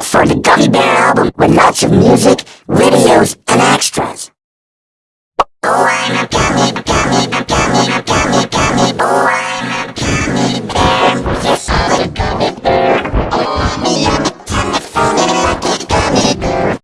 look for the Gummy Bear album with lots of music.